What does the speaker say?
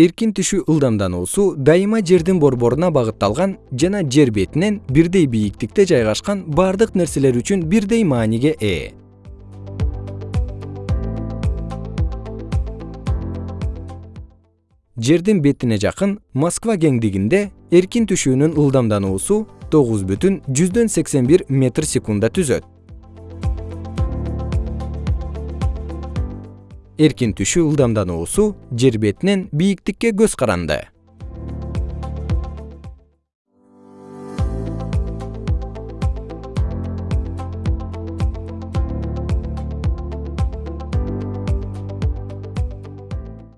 эркин түшүү ылдамдануусу дайыма жердин борборуна багытталган жана жер бетинен бирдей бийиктикте жайгашкан бардык нерселер үчүн бирдей мааниге ээ. Жердин бетине жакын москва кеңдигинде эркин түшүүнүн ылдамдануусу тогуз бүтүн жүздөн сексен бир метр секундда түзөт эркин түшүү ылдамдануусу жер бетинен бийиктикке көз каранды